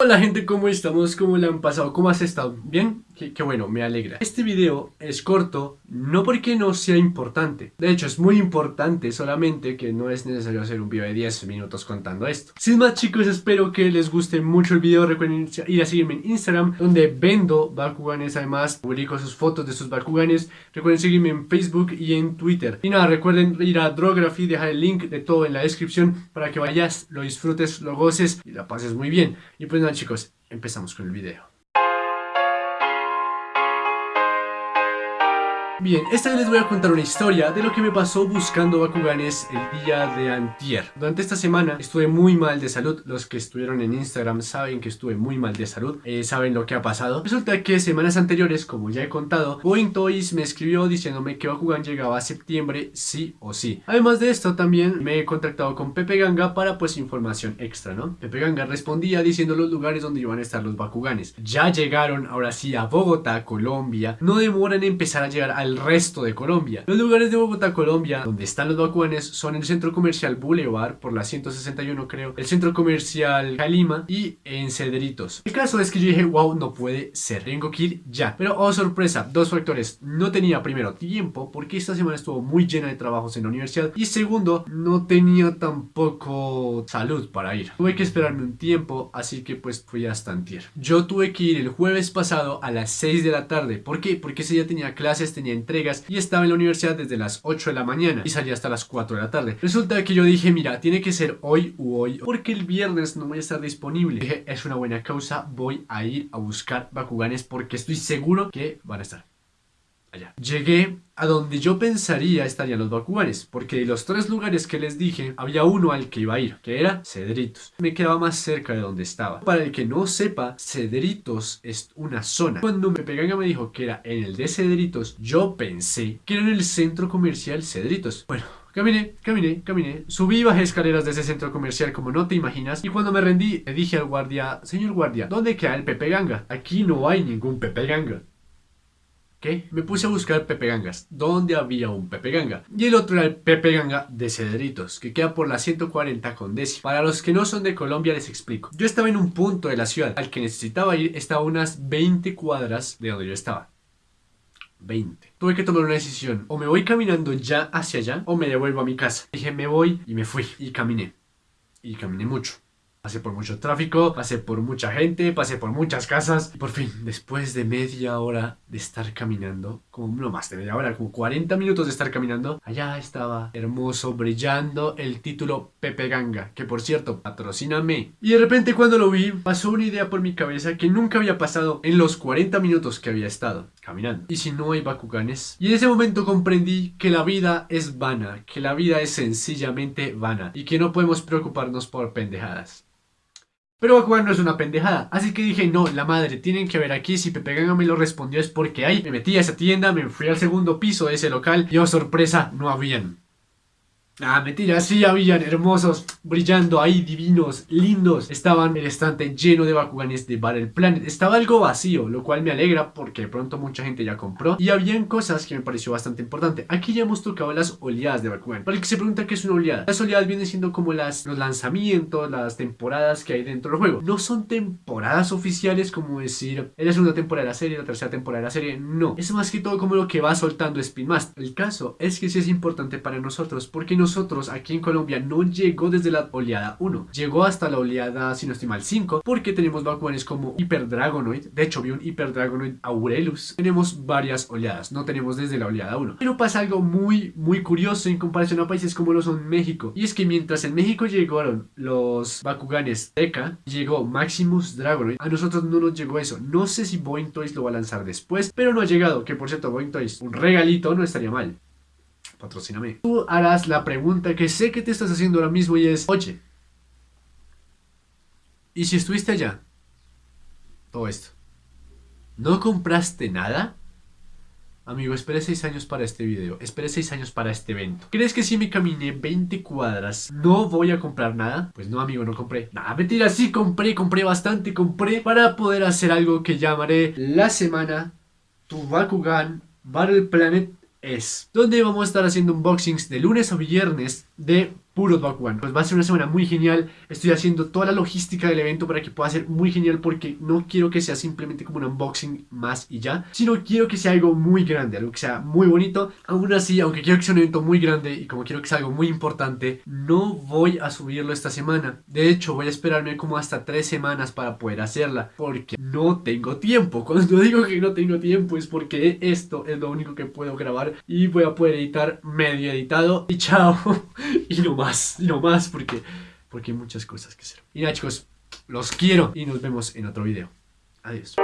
Hola gente, ¿cómo estamos? ¿Cómo le han pasado? ¿Cómo has estado? ¿Bien? Qué, bueno, me alegra. Este video es corto, no porque no sea importante. De hecho, es muy importante, solamente que no es necesario hacer un video de 10 minutos contando esto. Sin más chicos, espero que les guste mucho el video. Recuerden ir a seguirme en Instagram, donde vendo Bakuganes. Además, publico sus fotos de sus Bakuganes. Recuerden seguirme en Facebook y en Twitter. Y nada, recuerden ir a Drography, dejar el link de todo en la descripción para que vayas, lo disfrutes, lo goces y la pases muy bien. Y pues nada chicos, empezamos con el video. Bien, esta vez les voy a contar una historia de lo que me pasó buscando Bakuganes el día de antier. Durante esta semana estuve muy mal de salud. Los que estuvieron en Instagram saben que estuve muy mal de salud. Eh, saben lo que ha pasado. Resulta que semanas anteriores, como ya he contado, Boeing Toys me escribió diciéndome que Bakugan llegaba a septiembre sí o sí. Además de esto, también me he contactado con Pepe Ganga para pues información extra, ¿no? Pepe Ganga respondía diciendo los lugares donde iban a estar los Bakuganes. Ya llegaron ahora sí a Bogotá, Colombia. No demoran en empezar a llegar al el resto de Colombia. Los lugares de Bogotá, Colombia, donde están los Bakuanes son el centro comercial Boulevard, por la 161 creo, el centro comercial Calima y en Cedritos. El caso es que yo dije, wow, no puede ser, tengo que ir ya. Pero, oh sorpresa, dos factores. No tenía primero tiempo, porque esta semana estuvo muy llena de trabajos en la universidad. Y segundo, no tenía tampoco salud para ir. Tuve que esperarme un tiempo, así que pues fui hasta antier. Yo tuve que ir el jueves pasado a las 6 de la tarde. ¿Por qué? Porque ese día tenía clases, tenía entregas y estaba en la universidad desde las 8 de la mañana y salía hasta las 4 de la tarde. Resulta que yo dije, mira, tiene que ser hoy u hoy porque el viernes no voy a estar disponible. Dije, es una buena causa, voy a ir a buscar Bakuganes porque estoy seguro que van a estar allá. Llegué a donde yo pensaría estarían los Bakuganes, porque de los tres lugares que les dije, había uno al que iba a ir, que era Cedritos. Me quedaba más cerca de donde estaba. Para el que no sepa, Cedritos es una zona. Cuando me Peganga me dijo que era en el de Cedritos, yo pensé que era en el centro comercial Cedritos. Bueno, Caminé, caminé, caminé, subí y bajé escaleras de ese centro comercial como no te imaginas y cuando me rendí le dije al guardia, señor guardia, ¿dónde queda el Pepe Ganga? Aquí no hay ningún Pepe Ganga. ¿Qué? Me puse a buscar Pepe Gangas, donde había un Pepe Ganga. Y el otro era el Pepe Ganga de Cedritos, que queda por la 140 con Desi. Para los que no son de Colombia les explico. Yo estaba en un punto de la ciudad al que necesitaba ir, estaba a unas 20 cuadras de donde yo estaba. 20. Tuve que tomar una decisión. O me voy caminando ya hacia allá o me devuelvo a mi casa. Dije me voy y me fui. Y caminé. Y caminé mucho. Pasé por mucho tráfico, pasé por mucha gente, pasé por muchas casas. Y por fin, después de media hora de estar caminando, como no más de media hora, como 40 minutos de estar caminando, allá estaba hermoso, brillando el título Pepe Ganga, que por cierto, patrocíname. Y de repente cuando lo vi, pasó una idea por mi cabeza que nunca había pasado en los 40 minutos que había estado caminando. ¿Y si no hay Bakuganes? Y en ese momento comprendí que la vida es vana, que la vida es sencillamente vana y que no podemos preocuparnos por pendejadas. Pero Bakugan no es una pendejada, así que dije, no, la madre, tienen que ver aquí, si Pepe Ganga me lo respondió es porque hay. Me metí a esa tienda, me fui al segundo piso de ese local y oh sorpresa, no habían. Ah, mentira, sí habían hermosos, brillando ahí, divinos, lindos. Estaban el estante lleno de Bakuganes de Battle Planet. Estaba algo vacío, lo cual me alegra porque de pronto mucha gente ya compró. Y habían cosas que me pareció bastante importante. Aquí ya hemos tocado las oleadas de Bakugan. Para el que se pregunta qué es una oleada. Las oleadas vienen siendo como las, los lanzamientos, las temporadas que hay dentro del juego. No son temporadas oficiales como decir, es la segunda temporada de la serie, la tercera temporada de la serie. No, es más que todo como lo que va soltando Spin Master. El caso es que sí es importante para nosotros porque no nosotros aquí en Colombia no llegó desde la oleada 1, llegó hasta la oleada, si no estoy mal, 5, porque tenemos Bakuganes como Hyper Dragonoid, de hecho vi un Hyper Dragonoid Aurelus, tenemos varias oleadas, no tenemos desde la oleada 1. Pero pasa algo muy, muy curioso en comparación a países como lo son México, y es que mientras en México llegaron los Bakuganes Eka, llegó Maximus Dragonoid, a nosotros no nos llegó eso, no sé si Boeing Toys lo va a lanzar después, pero no ha llegado, que por cierto Boeing Toys, un regalito no estaría mal patrocíname. Tú harás la pregunta que sé que te estás haciendo ahora mismo y es, oye, ¿y si estuviste allá? Todo esto. ¿No compraste nada? Amigo, esperé 6 años para este video, esperé 6 años para este evento. ¿Crees que si me caminé 20 cuadras no voy a comprar nada? Pues no, amigo, no compré. Nada, mentira, sí compré, compré bastante, compré para poder hacer algo que llamaré la semana Tu Bakugan Battle Planet es donde vamos a estar haciendo unboxings de lunes a viernes de puros Bakugan. Pues va a ser una semana muy genial. Estoy haciendo toda la logística del evento para que pueda ser muy genial porque no quiero que sea simplemente como un unboxing más y ya, sino quiero que sea algo muy grande, algo que sea muy bonito. Aún así, aunque quiero que sea un evento muy grande y como quiero que sea algo muy importante, no voy a subirlo esta semana. De hecho, voy a esperarme como hasta tres semanas para poder hacerla porque no tengo tiempo. Cuando digo que no tengo tiempo es porque esto es lo único que puedo grabar y voy a poder editar medio editado y chao. y no más, más, lo más, porque, porque hay muchas cosas que hacer. Y nada, chicos, los quiero y nos vemos en otro video. Adiós.